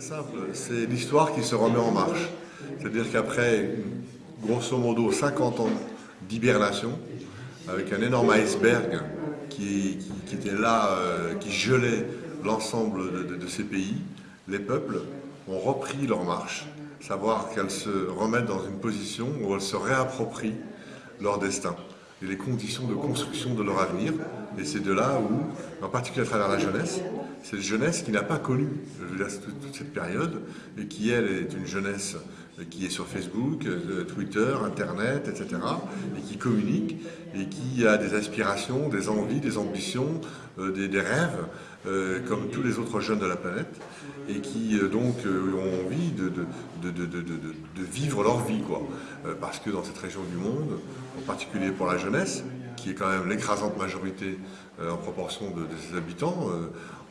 simple, c'est l'histoire qui se remet en marche. C'est-à-dire qu'après, grosso modo, 50 ans d'hibernation, avec un énorme iceberg qui, était là, euh, qui gelait l'ensemble de, ces pays, les peuples ont repris leur marche, savoir qu'elles se remettent dans une position où elles se réapproprient leur destin et les conditions de construction de leur avenir. Et c'est de là où, en particulier à travers la jeunesse, cette jeunesse qui n'a pas connu toute, cette période et qui, elle, est une jeunesse qui est sur Facebook, euh, Twitter, Internet, etc., et qui communique, et qui a des aspirations, des envies, des ambitions, euh, des, rêves, euh, comme tous les autres jeunes de la planète, et qui donc ont envie de, de, vivre leur vie, quoi. parce que dans cette région du monde, en particulier pour la jeunesse, qui est quand même l'écrasante majorité en proportion de, ses habitants,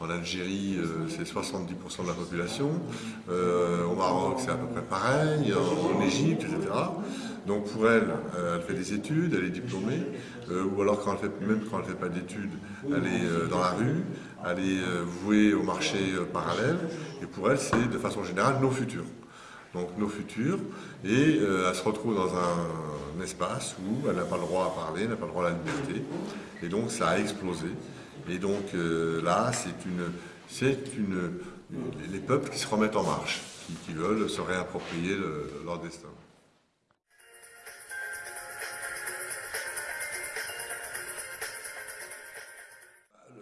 en Algérie, euh, c'est 70% de la population. Euh, au Maroc, c'est à peu près pareil. En, Égypte, etc. Donc pour elle, euh, elle fait des études, elle est diplômée, ou alors quand elle fait, même quand elle ne fait pas d'études, elle est dans la rue, elle est vouée au marché parallèle, et pour elle, c'est de façon générale nos futurs. Donc nos futurs, et elle se retrouve dans un, espace où elle n'a pas le droit à parler, n'a pas le droit à la liberté, et donc ça a explosé. Et donc euh, là, c'est une, c'est une, les peuples qui se remettent en marche, qui, veulent se réapproprier leur destin.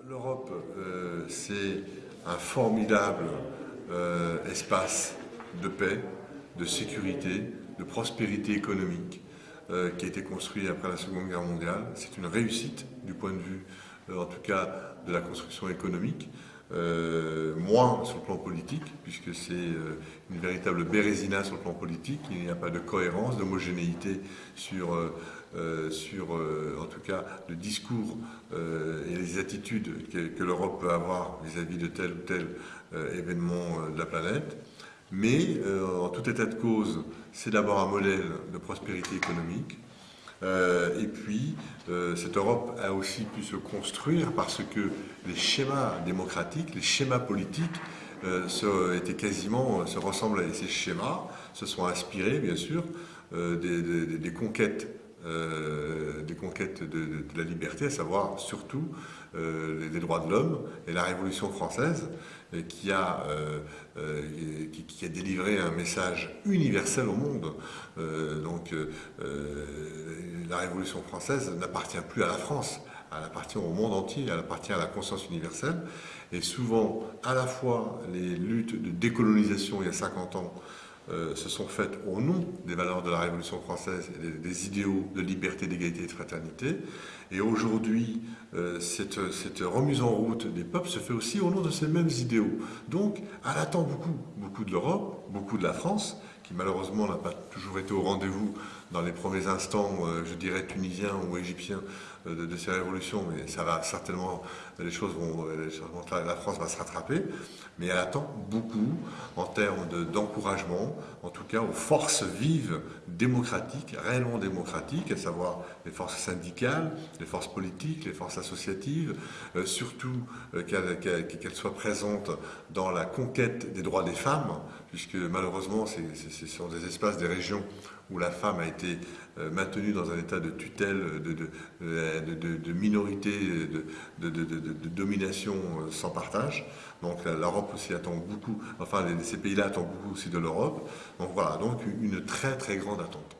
L'Europe, euh, c'est un formidable euh, espace de paix, de sécurité, de prospérité économique qui a été construit après la Seconde Guerre mondiale. C'est une réussite du point de vue en tout cas de la construction économique, euh, moins sur le plan politique, puisque c'est euh, une véritable bérésina sur le plan politique, il n'y a pas de cohérence, d'homogénéité sur, euh, sur en tout cas, le discours et les attitudes que, l'Europe peut avoir vis-à-vis -vis de tel ou tel événement de la planète. Mais en tout état de cause, c'est d'abord un modèle de prospérité économique, euh, et puis, euh, cette Europe a aussi pu se construire parce que les schémas démocratiques, les schémas politiques, euh, étaient quasiment, se ressemblent à ces schémas, se sont inspirés, bien sûr, des, conquêtes des conquêtes de, la liberté, à savoir surtout les, droits de l'homme et la Révolution française, qui a, qui, a délivré un message universel au monde. donc la Révolution française n'appartient plus à la France, elle appartient au monde entier, elle appartient à la conscience universelle. Et souvent, à la fois, les luttes de décolonisation il y a 50 ans euh, se sont faites au nom des valeurs de la Révolution française et des, idéaux de liberté, d'égalité et de fraternité. Et aujourd'hui, euh, cette, cette, remise en route des peuples se fait aussi au nom de ces mêmes idéaux. Donc, elle attend beaucoup, beaucoup de l'Europe, beaucoup de la France, qui malheureusement n'a pas toujours été au rendez-vous dans les premiers instants, euh, je dirais, tunisiens ou égyptiens euh, de, ces révolutions, mais ça va certainement, les choses vont, la France va se rattraper, mais elle attend beaucoup en termes d'encouragement, en tout cas aux forces vives démocratiques, réellement démocratiques, à savoir les forces syndicales, les forces politiques, les forces associatives, euh, surtout qu'elles soient présentes dans la conquête des droits des femmes, puisque malheureusement, ce sont des espaces, des régions où la femme a été euh, maintenue dans un état de tutelle, de, minorité, de, domination euh, sans partage. Donc l'Europe aussi attend beaucoup, enfin ces pays-là attendent beaucoup aussi de l'Europe. Donc voilà, donc une très très grande attente.